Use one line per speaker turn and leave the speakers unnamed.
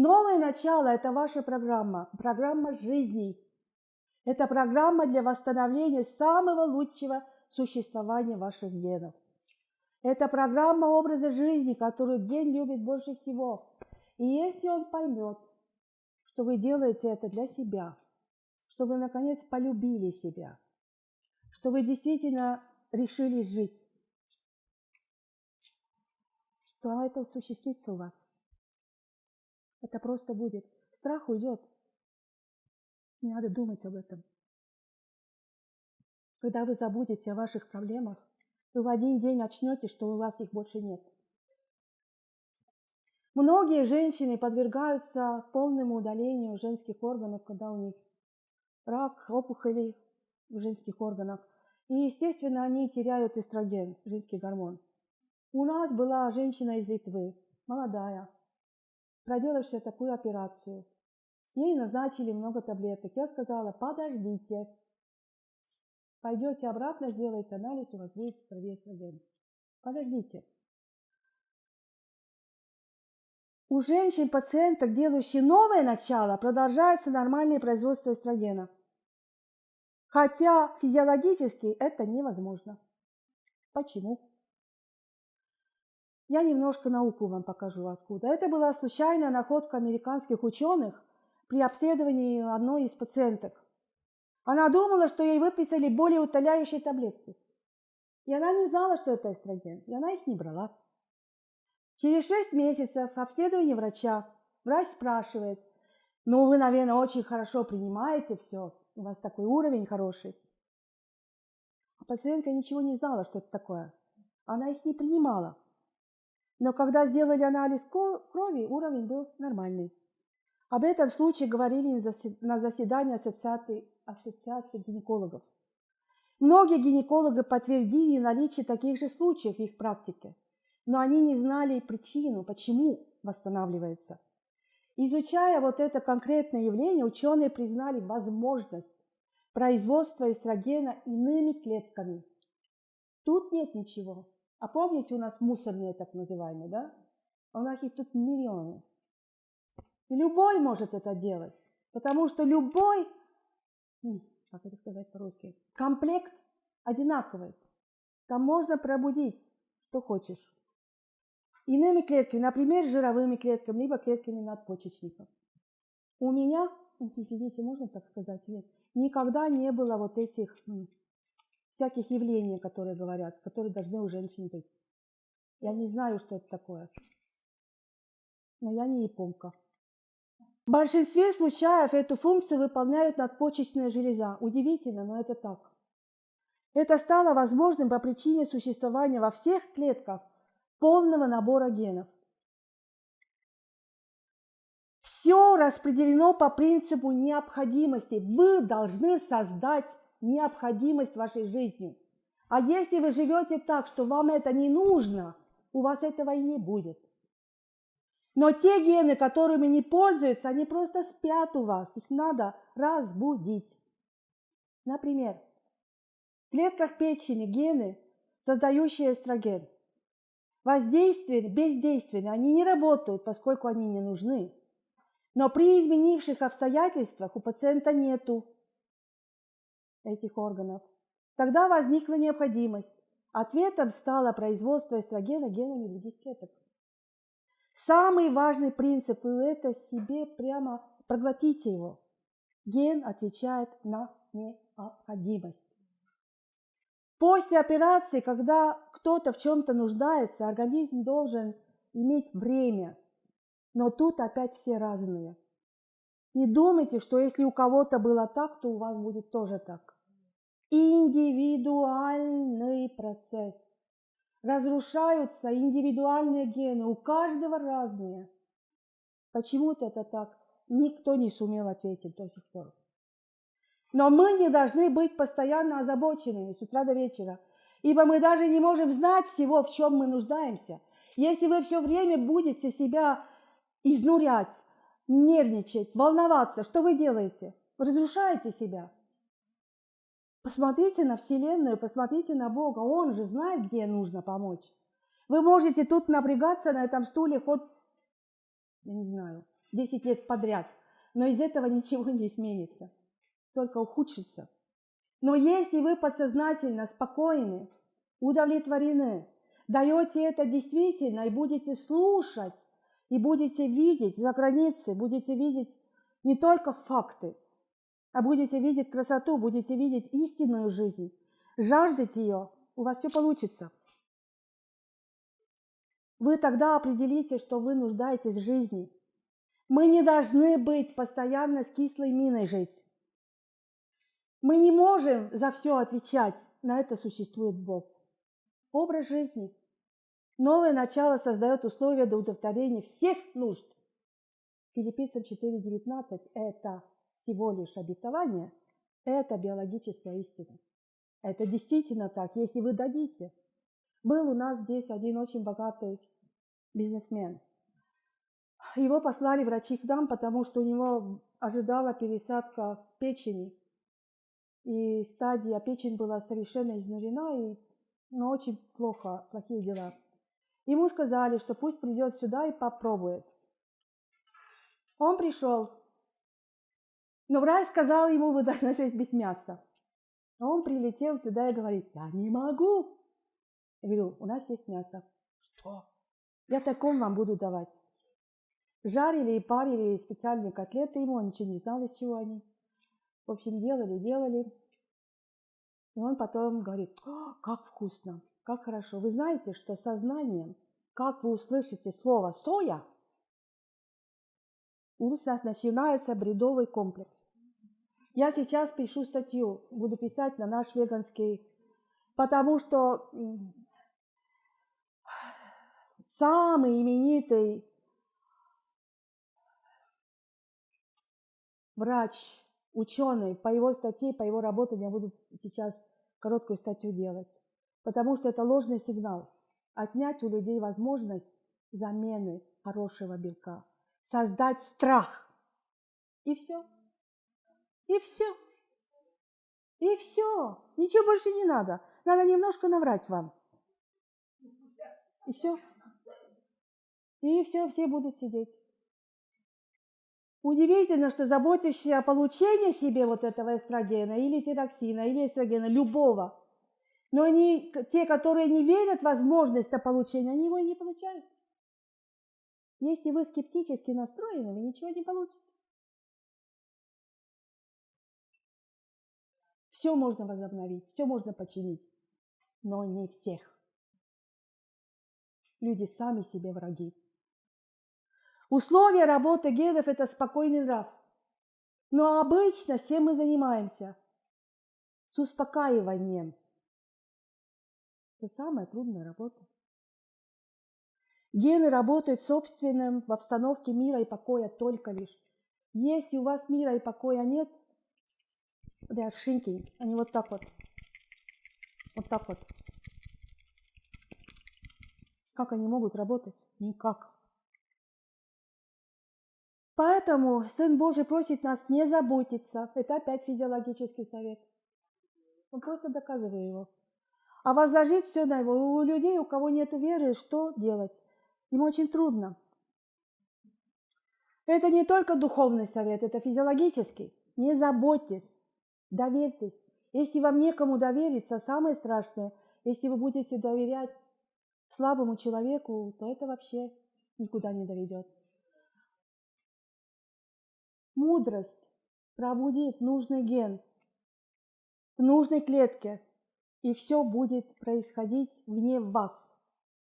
Новое начало – это ваша программа, программа жизни. Это программа для восстановления самого лучшего существования ваших генов. Это программа образа жизни, которую ген любит больше всего. И если он поймет, что вы делаете это для себя, что вы наконец полюбили себя, что вы действительно решили жить, то это осуществится у вас. Это просто будет. Страх уйдет. Не надо думать об этом. Когда вы забудете о ваших проблемах, вы в один день очнете, что у вас их больше нет. Многие женщины подвергаются полному удалению женских органов, когда у них рак, опухоли в женских органах. И, естественно, они теряют эстроген, женский гормон. У нас была женщина из Литвы, молодая, проделавшая такую операцию. Ей назначили много таблеток. Я сказала, подождите, пойдете обратно, сделаете анализ, у вас будет крови эстроген. Подождите. У женщин-пациенток, делающих новое начало, продолжается нормальное производство эстрогена. Хотя физиологически это невозможно. Почему? Я немножко науку вам покажу откуда. Это была случайная находка американских ученых при обследовании одной из пациенток. Она думала, что ей выписали более утоляющие таблетки. И она не знала, что это эстроген, и она их не брала. Через шесть месяцев обследования врача врач спрашивает, ну вы, наверное, очень хорошо принимаете все, у вас такой уровень хороший. А пациентка ничего не знала, что это такое. Она их не принимала. Но когда сделали анализ крови, уровень был нормальный. Об этом случае говорили на заседании ассоциации, ассоциации гинекологов. Многие гинекологи подтвердили наличие таких же случаев в их практике, но они не знали причину, почему восстанавливается. Изучая вот это конкретное явление, ученые признали возможность производства эстрогена иными клетками. Тут нет ничего. А помните, у нас мусорные так называемые, да? А у нас их тут миллионы. Любой может это делать, потому что любой, как это сказать по-русски, комплект одинаковый. Там можно пробудить, что хочешь. Иными клетками, например, жировыми клетками, либо клетками надпочечников. У меня, извините, можно так сказать, нет, никогда не было вот этих всяких явлений, которые говорят, которые должны у женщин быть. Я не знаю, что это такое. Но я не японка. В большинстве случаев эту функцию выполняют надпочечная железа. Удивительно, но это так. Это стало возможным по причине существования во всех клетках полного набора генов. Все распределено по принципу необходимости. Вы должны создать необходимость вашей жизни. А если вы живете так, что вам это не нужно, у вас этого и не будет. Но те гены, которыми не пользуются, они просто спят у вас. Их надо разбудить. Например, в клетках печени гены, создающие эстроген. Воздействие бездейственны, они не работают, поскольку они не нужны. Но при изменивших обстоятельствах у пациента нету этих органов. Тогда возникла необходимость. Ответом стало производство эстрогена генами других клеток. Самый важный принцип, и это себе прямо проглотите его. Ген отвечает на необходимость. После операции, когда кто-то в чем-то нуждается, организм должен иметь время. Но тут опять все разные. Не думайте, что если у кого-то было так, то у вас будет тоже так индивидуальный процесс. Разрушаются индивидуальные гены, у каждого разные. Почему-то это так, никто не сумел ответить до сих пор. Но мы не должны быть постоянно озабоченными с утра до вечера, ибо мы даже не можем знать всего, в чем мы нуждаемся. Если вы все время будете себя изнурять, нервничать, волноваться, что вы делаете? Вы разрушаете себя. Посмотрите на Вселенную, посмотрите на Бога. Он же знает, где нужно помочь. Вы можете тут напрягаться на этом стуле хоть, я не знаю, 10 лет подряд, но из этого ничего не изменится, только ухудшится. Но если вы подсознательно спокойны, удовлетворены, даете это действительно и будете слушать, и будете видеть за границей, будете видеть не только факты, а будете видеть красоту, будете видеть истинную жизнь, жаждать ее, у вас все получится. Вы тогда определите, что вы нуждаетесь в жизни. Мы не должны быть постоянно с кислой миной жить. Мы не можем за все отвечать. На это существует Бог. Образ жизни. Новое начало создает условия для удовлетворения всех нужд. Филиппийцам 4.19 – это всего лишь обетование, это биологическая истина. Это действительно так, если вы дадите. Был у нас здесь один очень богатый бизнесмен. Его послали врачи к нам, потому что у него ожидала пересадка печени. И стадия печень была совершенно изнурена, и ну, очень плохо, плохие дела. Ему сказали, что пусть придет сюда и попробует. Он пришел, но врач сказал ему, вы должны жить без мяса. Он прилетел сюда и говорит, я не могу. Я говорю, у нас есть мясо. Что? Я таком вам буду давать. Жарили и парили специальные котлеты ему, он ничего не знал, из чего они. В общем, делали, делали. И он потом говорит, как вкусно, как хорошо. Вы знаете, что сознанием, как вы услышите слово «соя», у вас начинается бредовый комплекс. Я сейчас пишу статью, буду писать на наш веганский, потому что самый именитый врач, ученый, по его статье, по его работе я буду сейчас короткую статью делать, потому что это ложный сигнал. Отнять у людей возможность замены хорошего белка, создать страх. И все. И все. И все. Ничего больше не надо. Надо немножко наврать вам. И все. И все, все будут сидеть. Удивительно, что заботящие о получении себе вот этого эстрогена или тироксина, или эстрогена, любого, но они, те, которые не верят в возможность получения, они его и не получают. Если вы скептически настроены, вы ничего не получите. Все можно возобновить, все можно починить, но не всех. Люди сами себе враги. Условия работы генов – это спокойный нрав. Но обычно чем мы занимаемся? С успокаиванием. Это самая трудная работа. Гены работают собственным в обстановке мира и покоя только лишь. Если у вас мира и покоя нет, are shrinking. Они вот так вот. Вот так вот. Как они могут работать? Никак. Поэтому Сын Божий просит нас не заботиться. Это опять физиологический совет. Он просто доказывает его. А возложить все на его. У людей, у кого нет веры, что делать? Им очень трудно. Это не только духовный совет, это физиологический. Не заботьтесь, доверьтесь. Если вам некому довериться, самое страшное, если вы будете доверять слабому человеку, то это вообще никуда не доведет. Мудрость пробудит нужный ген в нужной клетке, и все будет происходить вне вас.